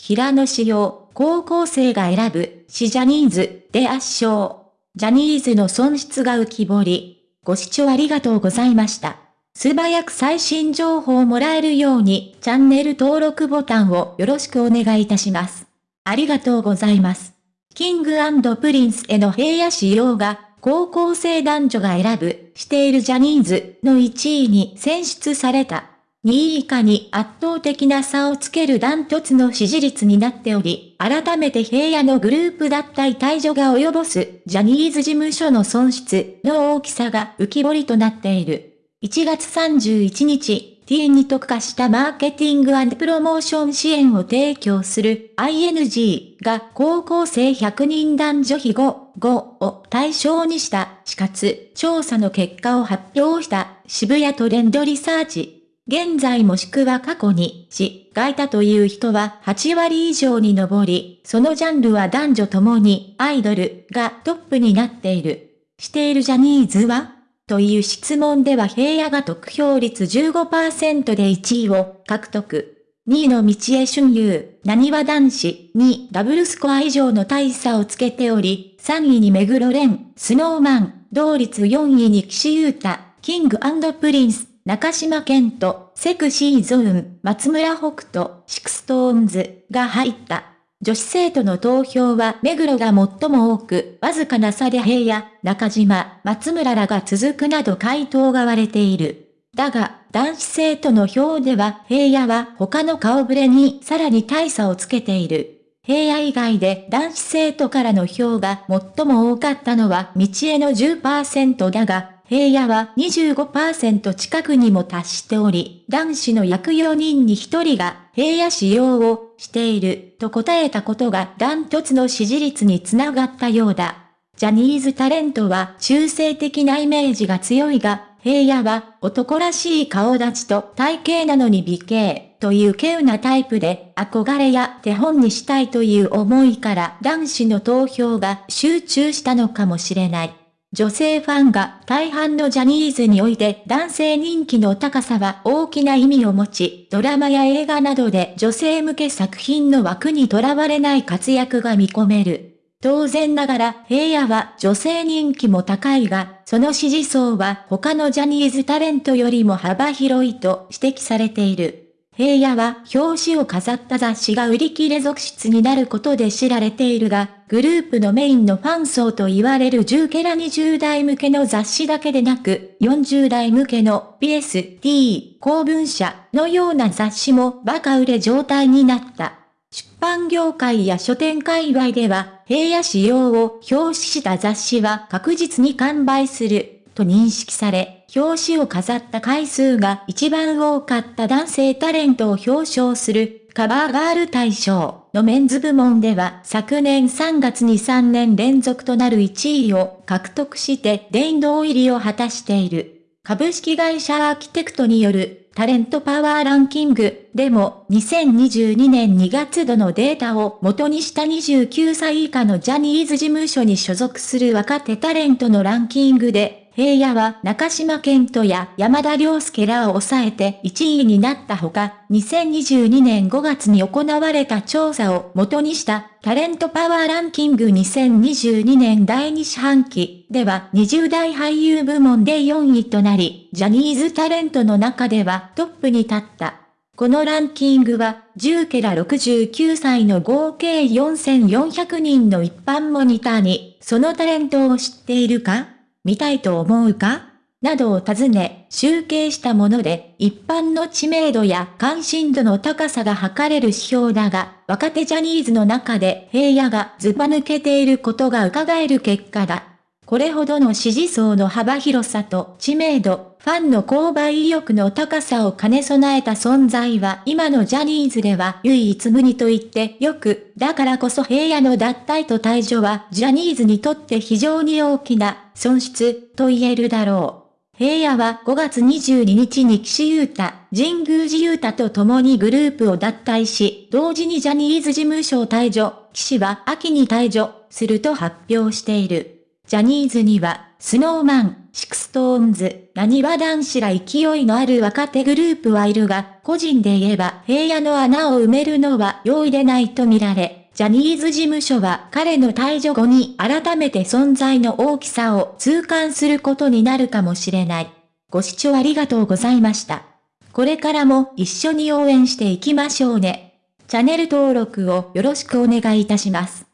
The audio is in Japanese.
平野紫耀、高校生が選ぶ、推しジャニーズで圧勝。ジャニーズの損失が浮き彫り。ご視聴ありがとうございました。素早く最新情報をもらえるように、チャンネル登録ボタンをよろしくお願いいたします。ありがとうございます。 King & Princeの平野紫耀が、高校生男女が選ぶ、推しているジャニーズの1位に選出された。2位以下に圧倒的な差をつけるダントツの支持率になっており、改めて平野のグループ脱退退場が及ぼすジャニーズ事務所の損失の大きさが浮き彫りとなっている。1月31日、T に特化したマーケティングプロモーション支援を提供する ING が高校生100人男女比5、5を対象にした死活調査の結果を発表した渋谷トレンドリサーチ。現在もしくは過去に死がいたという人は8割以上に上り、そのジャンルは男女ともにアイドルがトップになっている。しているジャニーズはという質問では平野が得票率15%で1位を獲得。2位の道江春優、何は男子にダブルスコア以上の大差をつけており、3位に目黒蓮、スノーマン、同率4位に岸優太、キングプリンス、中島健人、 Sexy Zone、松村北斗、 SixTONES が入った。女子生徒の投票は目黒が最も多く、わずかな差で平野、中島、松村らが続くなど回答が割れている。だが、男子生徒の票では平野は他の顔ぶれにさらに大差をつけている。平野以外で男子生徒からの票が最も多かったのは道枝の10%だが、平野は25%近くにも達しており、男子の約4人に1人が平野紫耀を推していると答えたことがダントツの支持率につながったようだ。ジャニーズタレントは中性的なイメージが強いが、平野は男らしい顔立ちと体型なのに美形という稀有なタイプで憧れや手本にしたいという思いから男子の投票が集中したのかもしれない。女性ファンが大半のジャニーズにおいて男性人気の高さは大きな意味を持ち、ドラマや映画などで女性向け作品の枠にとらわれない活躍が見込める。当然ながら平野は女性人気も高いが、その支持層は他のジャニーズタレントよりも幅広いと指摘されている。平野は表紙を飾った雑誌が売り切れ続出になることで知られているが、グループのメインのファン層と言われる10ケラ20代向けの雑誌だけでなく、40代向けの BST 公文社のような雑誌もバカ売れ状態になった。出版業界や書店界隈では、平野仕様を表紙した雑誌は確実に完売する、と認識され、表紙を飾った回数が一番多かった男性タレントを表彰するカバーガール大賞のメンズ部門では昨年3月に3年連続となる1位を獲得して殿堂入りを果たしている。株式会社アーキテクトによるタレントパワーランキングでも2022年2月度のデータを元にした29歳以下のジャニーズ事務所に所属する若手タレントのランキングで平野は中島健人や山田涼介らを抑えて1位になったほか、2022年5月に行われた調査を元にしたタレントパワーランキング2022年第2四半期では20代俳優部門で4位となり、ジャニーズタレントの中ではトップに立った。このランキングは、10ケラ69歳の合計4400人の一般モニターに、そのタレントを知っているか？見たいと思うか？などを尋ね、集計したもので、一般の知名度や関心度の高さが測れる指標だが、若手ジャニーズの中で平野がズバ抜けていることが伺える結果だ。これほどの支持層の幅広さと知名度、ファンの購買意欲の高さを兼ね備えた存在は今のジャニーズでは唯一無二と言ってよく、だからこそ平野の脱退と退場はジャニーズにとって非常に大きな損失と言えるだろう。平野は5月22日に岸優太、神宮寺勇太と共にグループを脱退し、同時にジャニーズ事務所を退所、岸は秋に退所すると発表している。ジャニーズには、 Snow Man、 SixTONES、なにわ男子ら勢いのある若手グループはいるが、個人で言えば平野の穴を埋めるのは容易でないと見られ、ジャニーズ事務所は彼の退所後に改めて存在の大きさを痛感することになるかもしれない。ご視聴ありがとうございました。これからも一緒に応援していきましょうね。チャンネル登録をよろしくお願いいたします。